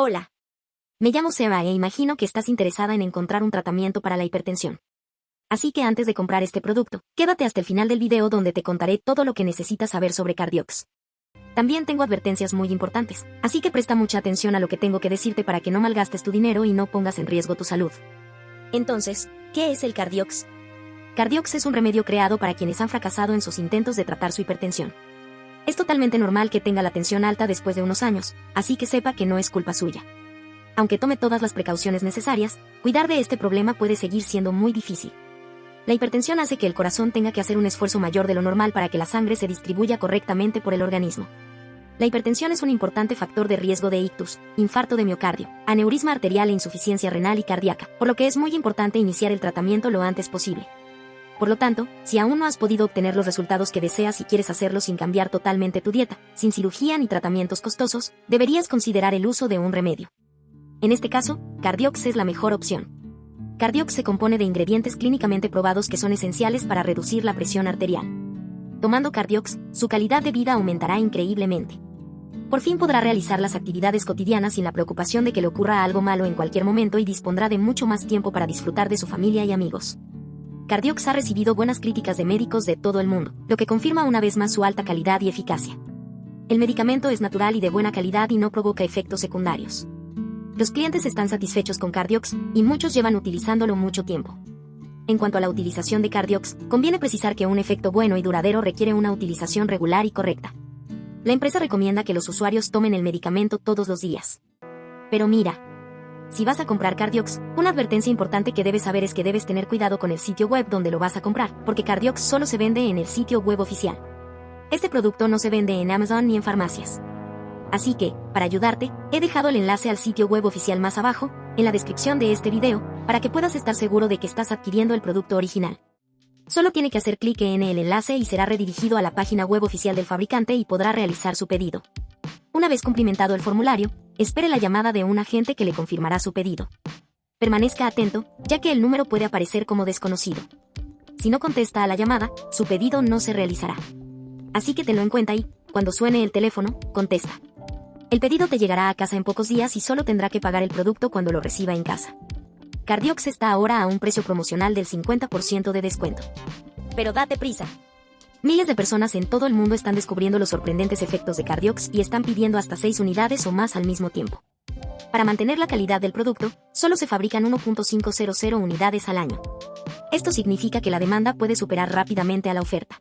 Hola. Me llamo Seba e imagino que estás interesada en encontrar un tratamiento para la hipertensión. Así que antes de comprar este producto, quédate hasta el final del video donde te contaré todo lo que necesitas saber sobre Cardiox. También tengo advertencias muy importantes, así que presta mucha atención a lo que tengo que decirte para que no malgastes tu dinero y no pongas en riesgo tu salud. Entonces, ¿qué es el Cardiox? Cardiox es un remedio creado para quienes han fracasado en sus intentos de tratar su hipertensión. Es totalmente normal que tenga la tensión alta después de unos años, así que sepa que no es culpa suya. Aunque tome todas las precauciones necesarias, cuidar de este problema puede seguir siendo muy difícil. La hipertensión hace que el corazón tenga que hacer un esfuerzo mayor de lo normal para que la sangre se distribuya correctamente por el organismo. La hipertensión es un importante factor de riesgo de ictus, infarto de miocardio, aneurisma arterial e insuficiencia renal y cardíaca, por lo que es muy importante iniciar el tratamiento lo antes posible. Por lo tanto, si aún no has podido obtener los resultados que deseas y quieres hacerlo sin cambiar totalmente tu dieta, sin cirugía ni tratamientos costosos, deberías considerar el uso de un remedio. En este caso, Cardiox es la mejor opción. Cardiox se compone de ingredientes clínicamente probados que son esenciales para reducir la presión arterial. Tomando Cardiox, su calidad de vida aumentará increíblemente. Por fin podrá realizar las actividades cotidianas sin la preocupación de que le ocurra algo malo en cualquier momento y dispondrá de mucho más tiempo para disfrutar de su familia y amigos. Cardiox ha recibido buenas críticas de médicos de todo el mundo, lo que confirma una vez más su alta calidad y eficacia. El medicamento es natural y de buena calidad y no provoca efectos secundarios. Los clientes están satisfechos con Cardiox y muchos llevan utilizándolo mucho tiempo. En cuanto a la utilización de Cardiox, conviene precisar que un efecto bueno y duradero requiere una utilización regular y correcta. La empresa recomienda que los usuarios tomen el medicamento todos los días. Pero mira, si vas a comprar Cardiox, una advertencia importante que debes saber es que debes tener cuidado con el sitio web donde lo vas a comprar, porque Cardiox solo se vende en el sitio web oficial. Este producto no se vende en Amazon ni en farmacias. Así que, para ayudarte, he dejado el enlace al sitio web oficial más abajo, en la descripción de este video, para que puedas estar seguro de que estás adquiriendo el producto original. Solo tiene que hacer clic en el enlace y será redirigido a la página web oficial del fabricante y podrá realizar su pedido. Una vez cumplimentado el formulario, espere la llamada de un agente que le confirmará su pedido. Permanezca atento, ya que el número puede aparecer como desconocido. Si no contesta a la llamada, su pedido no se realizará. Así que tenlo en cuenta y, cuando suene el teléfono, contesta. El pedido te llegará a casa en pocos días y solo tendrá que pagar el producto cuando lo reciba en casa. Cardiox está ahora a un precio promocional del 50% de descuento. Pero date prisa, Miles de personas en todo el mundo están descubriendo los sorprendentes efectos de Cardiox y están pidiendo hasta 6 unidades o más al mismo tiempo. Para mantener la calidad del producto, solo se fabrican 1.500 unidades al año. Esto significa que la demanda puede superar rápidamente a la oferta.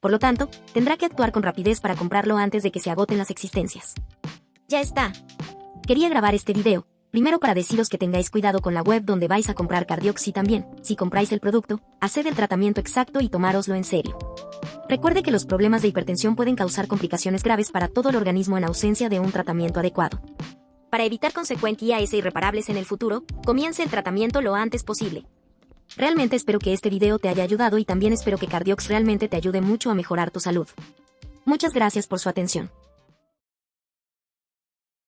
Por lo tanto, tendrá que actuar con rapidez para comprarlo antes de que se agoten las existencias. Ya está. Quería grabar este video, primero para deciros que tengáis cuidado con la web donde vais a comprar Cardiox y también, si compráis el producto, haced el tratamiento exacto y tomároslo en serio. Recuerde que los problemas de hipertensión pueden causar complicaciones graves para todo el organismo en ausencia de un tratamiento adecuado. Para evitar consecuencias irreparables en el futuro, comience el tratamiento lo antes posible. Realmente espero que este video te haya ayudado y también espero que Cardiox realmente te ayude mucho a mejorar tu salud. Muchas gracias por su atención.